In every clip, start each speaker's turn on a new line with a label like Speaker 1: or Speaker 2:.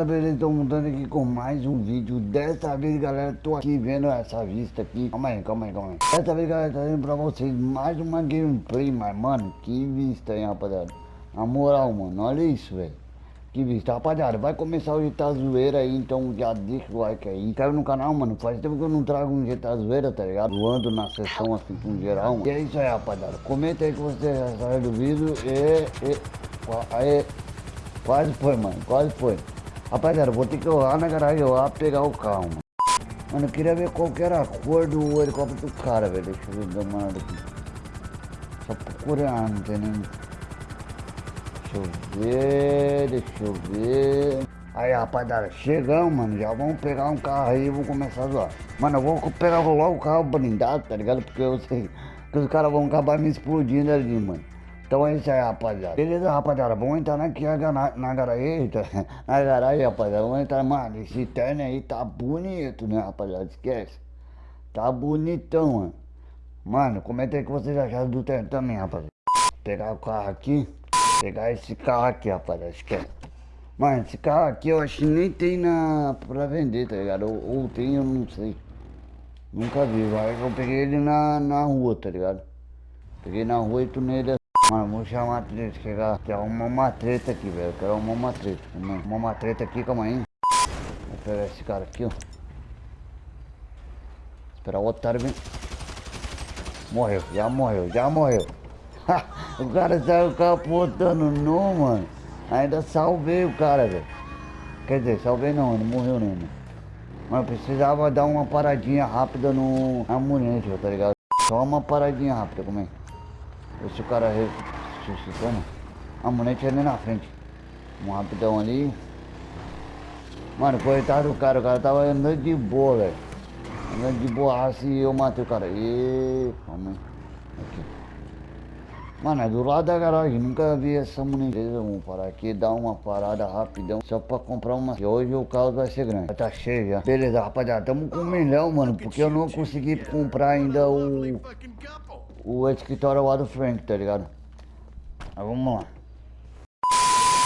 Speaker 1: galera, beleza? Estou montando aqui com mais um vídeo Dessa vez, galera, tô aqui vendo essa vista aqui Calma aí, calma aí, calma aí Dessa vez, galera, tá vendo pra vocês mais uma gameplay Mas, mano, que vista, hein, rapaziada Na moral, mano, olha isso, velho que vista, rapaziada, vai começar o GTA Zoeira aí, então já deixa o like aí. Inscreve no canal, mano, faz tempo que eu não trago um GTA Zoeira, tá ligado? Voando na sessão assim com geral, mano. E é isso aí, rapaziada. Comenta aí que você saiu do vídeo e... e... Aí... Quase foi, mano, quase foi. Rapaziada, vou ter que ir lá na garagem lá pegar o carro, mano. Mano, eu queria ver qual que era a cor do helicóptero do cara, velho. Deixa eu ver, aqui. Só procurar, não tem nem... Deixa eu ver, deixa eu ver... Aí, rapaziada, chegamos, mano. Já vamos pegar um carro aí e vamos começar a zoar. Mano, eu vou pegar logo o carro blindado, tá ligado? Porque eu sei que os caras vão acabar me explodindo ali, mano. Então é isso aí, rapaziada. Beleza, rapaziada? Vamos entrar aqui na, na garagem, na garagem, rapaziada. Vamos entrar, mano. Esse terno aí tá bonito, né, rapaziada? Esquece. Tá bonitão, mano. Mano, comenta aí o que vocês acharam do terno também, rapaziada. Pegar o carro aqui. Pegar esse carro aqui, rapaziada. Esquece. Mano, esse carro aqui eu acho que nem tem na, pra vender, tá ligado? Ou, ou tem, eu não sei. Nunca vi, vai. Eu peguei ele na, na rua, tá ligado? Peguei na rua e tunei ele Mano, vou chamar a treta, chegar. Quer uma treta aqui, velho. Quero uma treta. Arrumar uma treta aqui, calma aí. Vou pegar esse cara aqui, ó. Esperar o otário vir. Morreu, já morreu, já morreu. o cara saiu capotando não, mano. Ainda salvei o cara, velho. Quer dizer, salvei não, não morreu não, mano. Mas precisava dar uma paradinha rápida no ambulante, tá ligado? Só uma paradinha rápida, como é? Esse cara ressuscitando. A mulete ali na frente. Um rapidão ali. Mano, coitado do cara, o cara tava andando de boa, velho. Andando de borracha e eu matei o cara. E calma. Aqui. Mano, é do lado da garagem, nunca vi essa munição. Vamos parar aqui, dar uma parada rapidão, só pra comprar uma. E hoje o carro vai ser grande. Tá cheio já. Beleza, rapaziada, tamo com um milhão, mano, porque eu não consegui comprar ainda o o escritório lá do Frank, tá ligado? Mas vamos lá.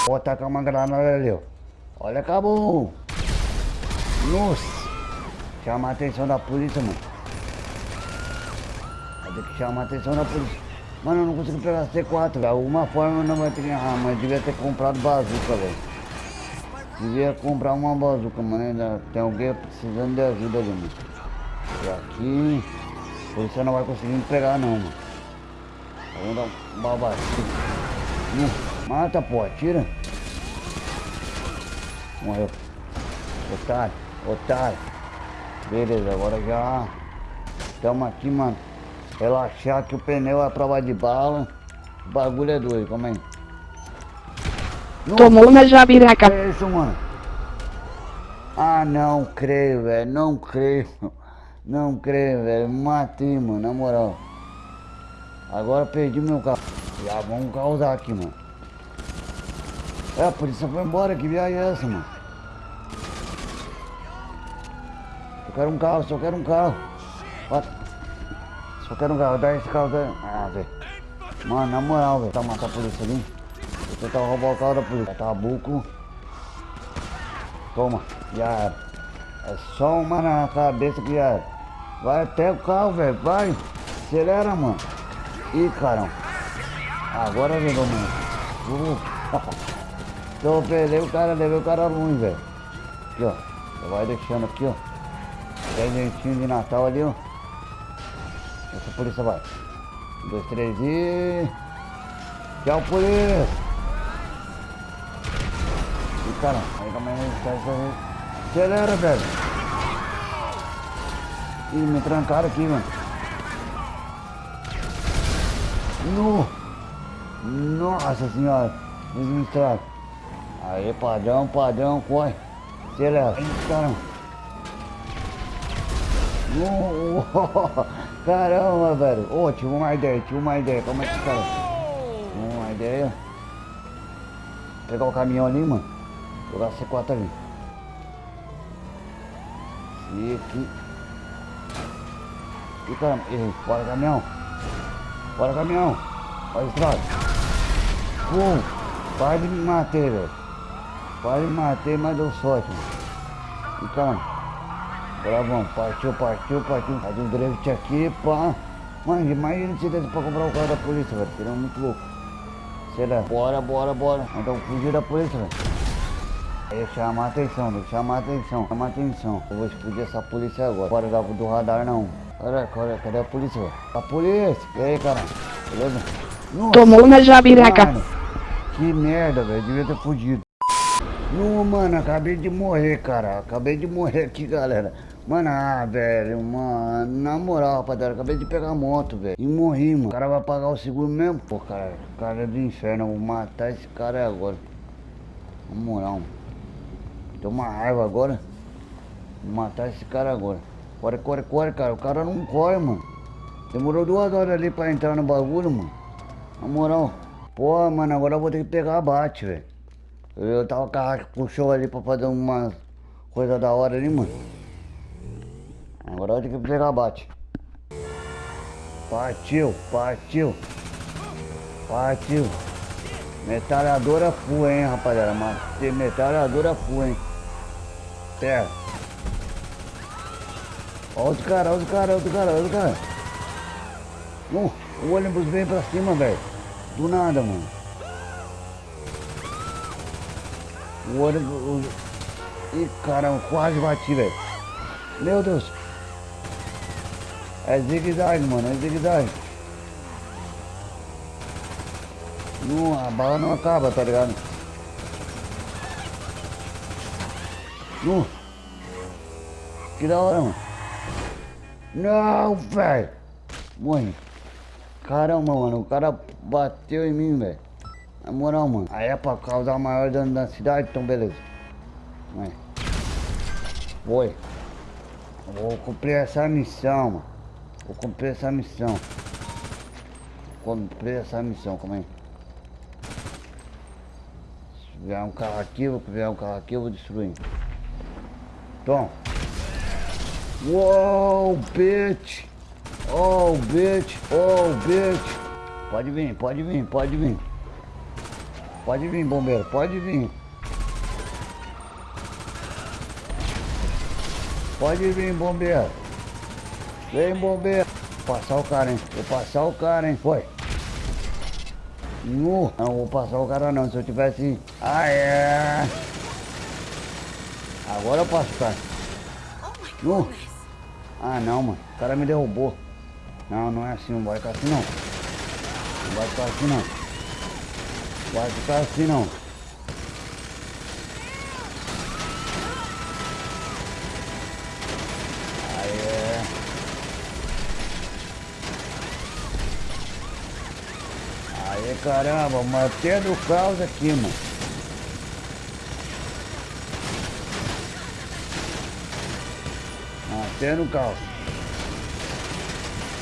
Speaker 1: Vou atacar uma granada ali, ó. Olha, acabou. Nossa. Chama a atenção da polícia, mano. Vai ter que chamar a atenção da polícia. Mano, eu não consigo pegar C4, velho. Alguma forma eu não vai ter que... Ah, mas devia ter comprado bazuca, velho. Devia comprar uma bazuca, mano. Tem alguém precisando de ajuda ali, mano. E aqui... Você não vai conseguir me pegar não, mano. Vamos dar um babacinho. Hum, mata, pô, atira. Morreu. Otário, otário. Beleza, agora já estamos aqui, mano. Relaxar que o pneu é a prova de bala. O bagulho é doido, calma aí.
Speaker 2: Tomou uma jabiraca.
Speaker 1: É isso, mano. Ah, não creio, velho. Não creio. Não creio, velho. Matei, mano, na moral. Agora perdi meu carro. Já vamos causar aqui, mano. É, a polícia foi embora. Que viagem é essa, mano? Só quero um carro, só quero um carro. Só quero um carro. Dá esse carro daí. Ah, velho. Mano, na moral, velho. Tá matar a polícia ali. Vou tentar roubar o carro da polícia. Tá buco. Toma. Já era. É só uma na cabeça que já era. Vai até o carro, velho. Vai. Acelera, mano. Ih, caramba. Agora levou, mano. Uh. Então, levei o cara, levei o cara ruim, velho. Aqui, ó. Vai deixando aqui, ó. Presentinho de Natal ali, ó. Essa polícia vai. Um, dois, três e... Tchau, polícia. Ih, caramba. Aí, calma aí. Acelera, velho. Ih, me trancaram aqui, mano. No. Nossa senhora. Eles me trancaram. Aí, padrão, padrão, corre. Acelera. Caramba. No. Caramba, velho. Ô, oh, tive uma ideia, tive uma ideia. Como é que cara? Uma ideia. Pegar o caminhão ali, mano. Jogar C4 ali. E aqui. E caramba, errei. Bora caminhão. Bora caminhão. Olha a estrada. Pum. Para de me matar, velho. Quase matei, mas deu sorte, mano. Então, mano. Agora vamos, partiu, partiu, partiu. Faz um drift aqui, pá. Mano, imagina se desse pra comprar o carro da polícia, velho. Seria muito louco. Será? Bora, bora, bora. Então fugir da polícia, velho. Aí chamar atenção, tem que chamar atenção, chamar atenção. Eu vou explodir essa polícia agora. Bora dar do radar não. Cadê, cadê, cadê a polícia? A polícia! E aí, cara? Beleza? Nossa,
Speaker 2: Tomou na jabiraca.
Speaker 1: mano, que merda, velho. Devia ter fugido. Não, mano, acabei de morrer, cara. Acabei de morrer aqui, galera. Mano, ah, velho, mano, na moral, rapaziada, acabei de pegar a moto, velho. E morri, mano. O cara vai pagar o seguro mesmo? Pô, cara, cara é do inferno. Eu vou matar esse cara agora. Na moral, mano. Tô uma raiva agora. Vou matar esse cara agora. Corre, corre, corre, cara. O cara não corre, mano. Demorou duas horas ali pra entrar no bagulho, mano. Na moral. Pô, mano, agora eu vou ter que pegar a bate, velho. Eu tava com a Racha puxou ali pra fazer uma coisa da hora ali, mano. Agora eu vou ter que pegar a bate. Partiu, partiu. Partiu. Metralhadora full, hein, rapaziada. Metralhadora full, hein. Terra. Olha os caras, olha os caras, olha os caras, olha os caras. Uh, o ônibus vem pra cima, velho. Do nada, mano. O ônibus... Ih, caramba, quase bati, velho. Meu Deus. É zigue-zague, mano, é zigue-zague. Não, a bala não acaba, tá ligado? Não. Que da hora, mano. Não, velho. Morri. Caramba, mano, o cara bateu em mim, velho. Na moral, mano. Aí é pra causar maior dano na cidade, então beleza. Vai. Foi. Vou cumprir essa missão, mano. Vou cumprir essa missão. Cumprir essa missão, como é? Se vier um carro aqui, se vier um carro aqui, eu vou destruir. Tom. Uou, bitch. Oh, bitch. Oh, bitch. Pode vir, pode vir, pode vir. Pode vir, bombeiro, pode vir. Pode vir, bombeiro. Vem, bombeiro. Vou passar o cara, hein? Vou passar o cara, hein? Foi. Nu. Não vou passar o cara não, se eu tivesse... Ah, é. Agora eu passo o cara. Nu. Ah, não, mano. O cara me derrubou. Não, não é assim. Não vai ficar assim, não. Não vai ficar assim, não. Vai ficar assim, não. Aí é. Aí, caramba, mantendo o caos aqui, mano. Mantendo o caos.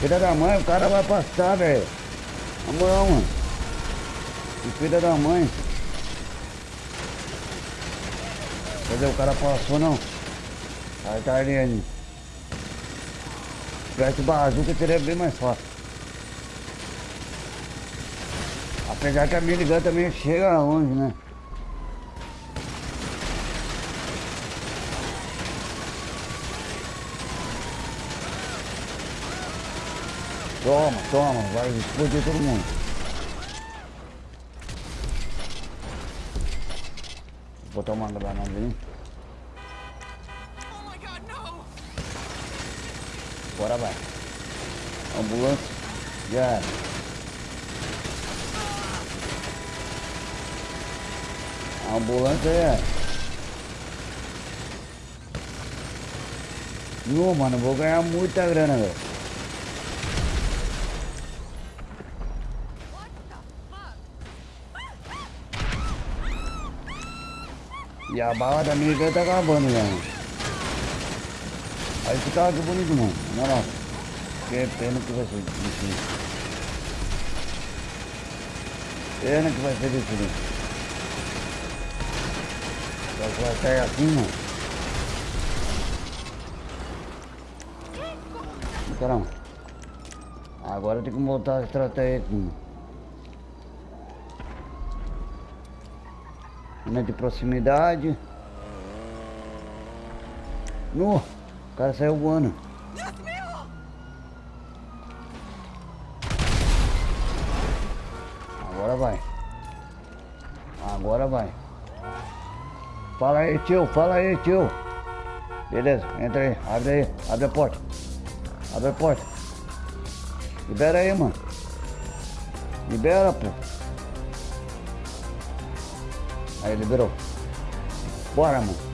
Speaker 1: Filha da mãe, o cara vai passar, velho. Na moral, mano. Filha da mãe. Cadê o cara passou não? Aí tá ali ali. Se tivesse bazuca seria bem mais fácil. Apesar que a minigun também chega longe, né? Toma, toma, vai explodir todo mundo. Vou botar uma granada ali. Bora vai. Ambulância. Já. A ambulância é. Não, mano, vou ganhar muita grana, velho. E a bala da minha tá acabando mano. Aí fica que bonito, mano. Na moral. Que pena que vai ser difícil. Pena que vai ser difícil. Só que vai sair assim, mano. Caramba. Agora tem que montar a estratégia aqui. Câmera de proximidade. No, o cara saiu voando. Agora vai. Agora vai. Fala aí, tio. Fala aí, tio. Beleza, entra aí. Abre aí. Abre a porta. Abre a porta. Libera aí, mano. Libera, pô. Aí, liberou. Bora, mano.